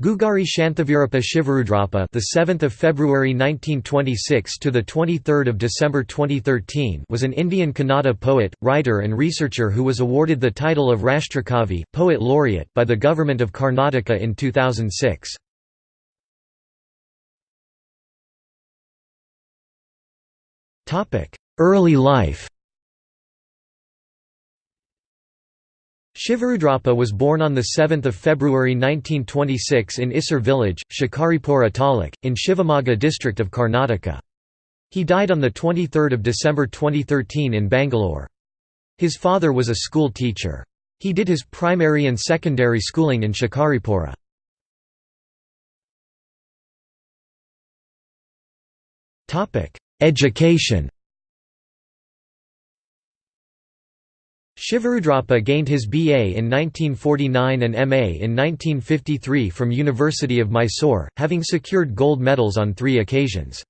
Guggari Shanthaveerappa Shivarudrappa, the 7th of February 1926 to the 23rd of December 2013, was an Indian Kannada poet, writer and researcher who was awarded the title of Rashtrakavi, poet laureate by the government of Karnataka in 2006. Topic: Early life. Shivarudrappa was born on 7 February 1926 in Isur village, Shikaripura Taluk, in Shivamogga district of Karnataka. He died on 23 December 2013 in Bangalore. His father was a school teacher. He did his primary and secondary schooling in Shikaripura. Education Shivarudrappa gained his BA in 1949 and MA in 1953 from University of Mysore, having secured gold medals on three occasions.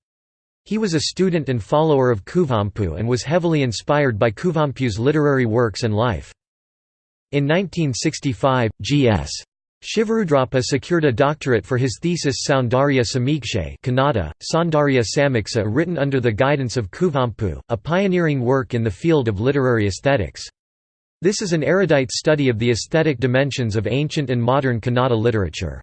He was a student and follower of Kuvempu and was heavily inspired by Kuvempu's literary works and life. In 1965, G.S. Shivarudrappa secured a doctorate for his thesis Soundarya Samikshe Kannada, Saundarya Samiksa written under the guidance of Kuvempu, a pioneering work in the field of literary aesthetics. This is an erudite study of the aesthetic dimensions of ancient and modern Kannada literature.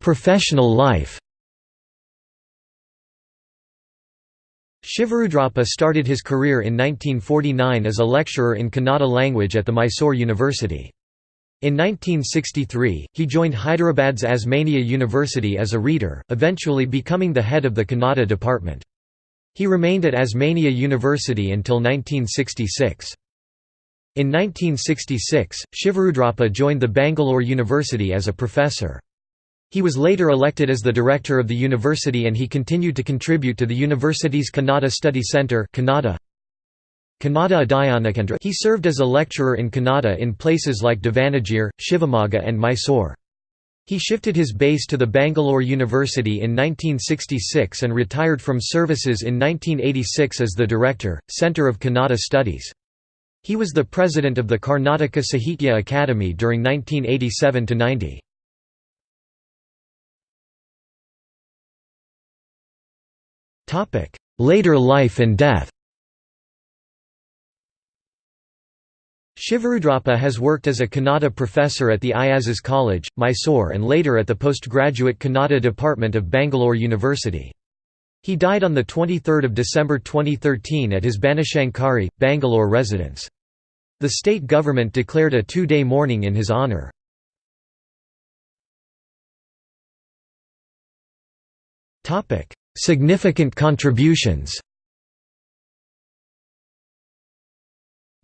Professional life Shivarudrappa started his career in 1949 as a lecturer in Kannada language at the Mysore University. In 1963, he joined Hyderabad's Osmania University as a reader, eventually becoming the head of the Kannada department. He remained at Osmania University until 1966. In 1966, Shivarudrappa joined the Bangalore University as a professor. He was later elected as the director of the university and he continued to contribute to the university's Kannada Study Centre Kannada. He served as a lecturer in Kannada in places like Davanagere, Shivamogga and Mysore. He shifted his base to the Bangalore University in 1966 and retired from services in 1986 as the Director, Centre of Kannada Studies. He was the president of the Karnataka Sahitya Academy during 1987–90. Later life and death Shivarudrappa has worked as a Kannada professor at the Iazas College, Mysore and later at the postgraduate Kannada department of Bangalore University. He died on 23 December 2013 at his Banashankari, Bangalore residence. The state government declared a two-day mourning in his honour. Significant contributions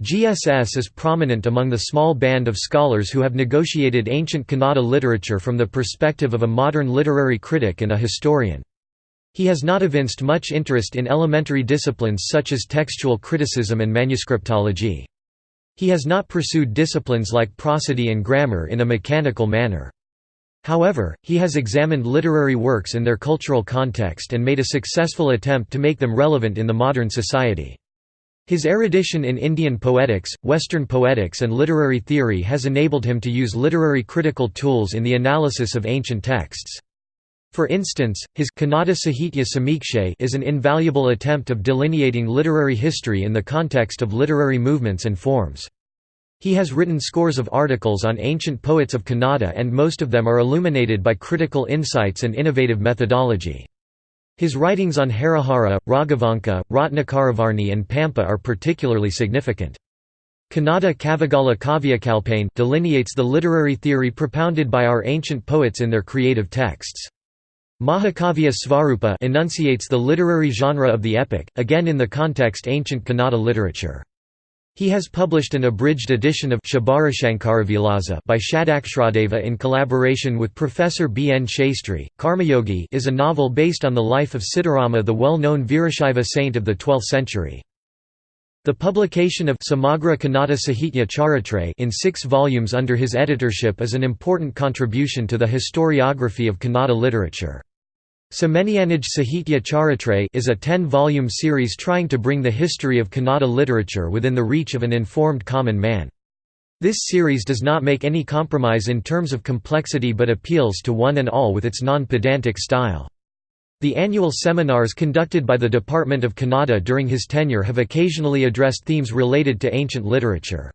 GSS is prominent among the small band of scholars who have negotiated ancient Kannada literature from the perspective of a modern literary critic and a historian. He has not evinced much interest in elementary disciplines such as textual criticism and manuscriptology. He has not pursued disciplines like prosody and grammar in a mechanical manner. However, he has examined literary works in their cultural context and made a successful attempt to make them relevant in the modern society. His erudition in Indian poetics, Western poetics and literary theory has enabled him to use literary critical tools in the analysis of ancient texts. For instance, his Kannada Sahitya Samikshe is an invaluable attempt of delineating literary history in the context of literary movements and forms. He has written scores of articles on ancient poets of Kannada and most of them are illuminated by critical insights and innovative methodology. His writings on Harihara, Raghavanka, Ratnakaravarni and Pampa are particularly significant. Kannada Kavigala Kavyakalpane delineates the literary theory propounded by our ancient poets in their creative texts. Mahakavya Svarupa enunciates the literary genre of the epic, again in the context ancient Kannada literature. He has published an abridged edition of Shabarashankaravilasa by Shadaksharadeva in collaboration with Professor B. N. Shastri. Karmayogi is a novel based on the life of Siddharama the well-known Virashaiva saint of the 12th century. The publication of Samagra Kannada Sahitya Charitra in six volumes under his editorship is an important contribution to the historiography of Kannada literature. Semenianij Sahitya Charitra is a ten-volume series trying to bring the history of Kannada literature within the reach of an informed common man. This series does not make any compromise in terms of complexity but appeals to one and all with its non-pedantic style. The annual seminars conducted by the Department of Kannada during his tenure have occasionally addressed themes related to ancient literature.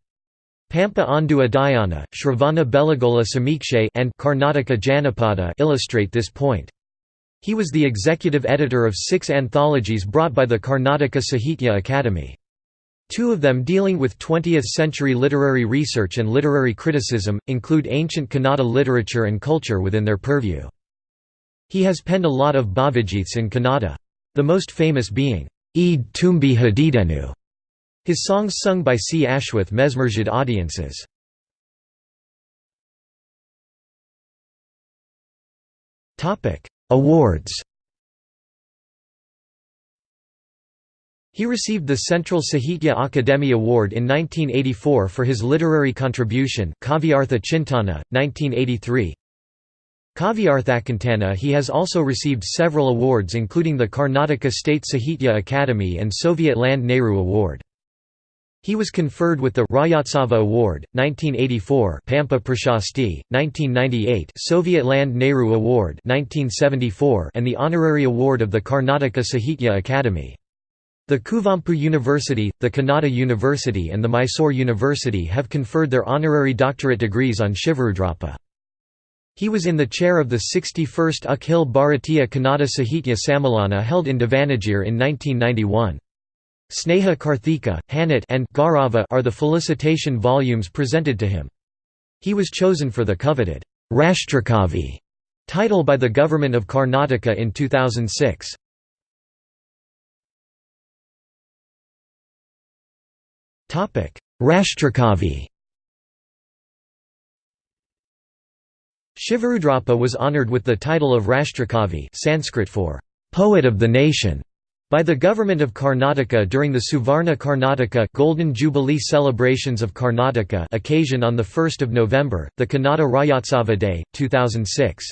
Pampa Ondu Adhyana, Shravana Belagola Samikshe and Karnataka Janapada illustrate this point. He was the executive editor of six anthologies brought by the Karnataka Sahitya Academy. Two of them dealing with 20th-century literary research and literary criticism, include ancient Kannada literature and culture within their purview. He has penned a lot of bhavagits in Kannada. The most famous being, Eed Tumbi Hadidenu, his songs sung by C. Ashwath mesmerized audiences. Awards He received the Central Sahitya Akademi Award in 1984 for his literary contribution Kavyartha Chintana, 1983. Kavyarthakintana He has also received several awards including the Karnataka State Sahitya Academy and Soviet Land Nehru Award. He was conferred with the Rajyotsava Award, 1984 Pampa Prashasti, 1998 Soviet Land Nehru Award 1974 and the Honorary Award of the Karnataka Sahitya Academy. The Kuvempu University, the Kannada University and the Mysore University have conferred their honorary doctorate degrees on Shivarudrappa. He was in the chair of the 61st Akhil Bharatiya Kannada Sahitya Sammilana held in Davanagere in 1991. Sneha Karthika, Hanat and Gaurava are the felicitation volumes presented to him. He was chosen for the coveted Rashtrakavi title by the government of Karnataka in 2006. Topic: Rashtrakavi Shivarudrappa was honored with the title of Rashtrakavi Sanskrit for poet of the nation by the government of Karnataka during the Suvarna Karnataka Golden Jubilee celebrations of Karnataka occasion on 1 November, the Kannada Rajyotsava Day, 2006.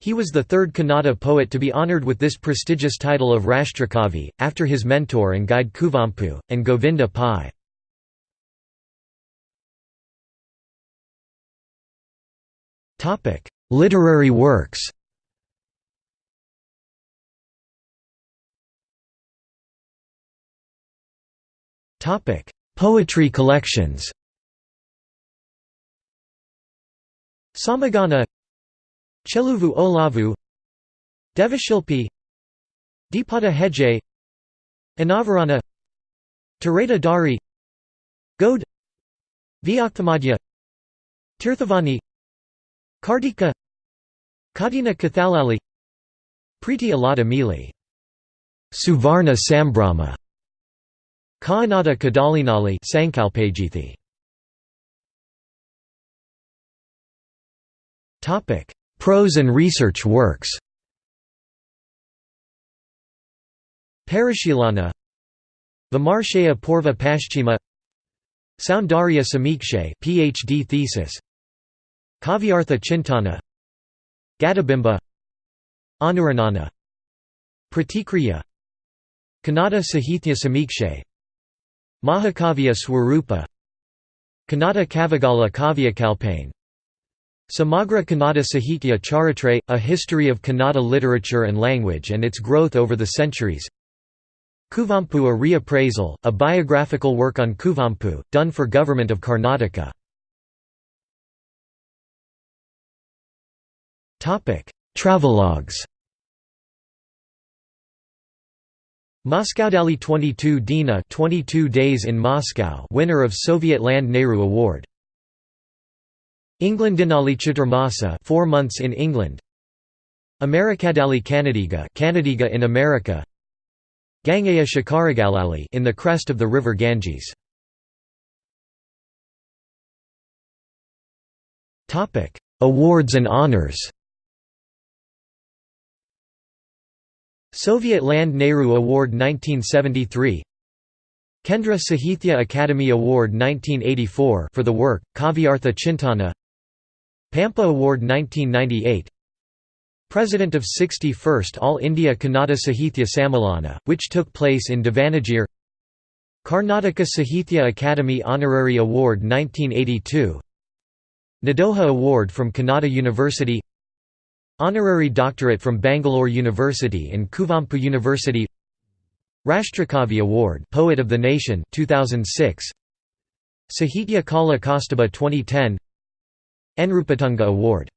He was the third Kannada poet to be honoured with this prestigious title of Rashtrakavi, after his mentor and guide Kuvempu, and Govinda Pai. Literary works Poetry collections. Samagana Cheluvu Olavu Devashilpi Deepada Heje Anavarana Tareta Dari Vyaktamadya Tirthavani Kartika Kadina Kathalali Preeti Alada Mili Suvarna Sambrama Kaanada Kadalinali Sankalpajithi. Topic: Prose and research works. Parishilana Vimarshaya Purva Paschima Soundarya Samikshe PhD thesis. Kavyartha Chintana. Gadabimba Anuranana. Pratikriya Kannada Sahithya Samikshe Mahakavya Swarupa Kannada Kavigala Kavyakalpane Samagra Kannada Sahitya Charitra, A History of Kannada Literature and Language and its Growth over the Centuries. Kuvempu A Reappraisal, a biographical work on Kuvempu, done for Government of Karnataka. Travelogues Moscowdali 22 Dina 22 days in Moscow winner of Soviet Land Nehru Award. England Englandinali Chaturmasa 4 months in England. Amerikadali Kannadiga Kannadiga in America. Gangaya Shikaragalali in the crest of the river Ganges. Topic Awards and honors Soviet Land Nehru Award 1973 Kendra Sahithya Academy Award 1984 for the work, Kavyartha Chintana. Pampa Award 1998 President of 61st All India Kannada Sahithya Sammilana, which took place in Davanagere Karnataka Sahithya Academy Honorary Award 1982 Nadoja Award from Kannada University Honorary Doctorate from Bangalore University and Kuvempu University. Rashtrakavi Award Poet of the Nation 2006 Sahitya Kala Kastubh 2010 Nrupatunga Award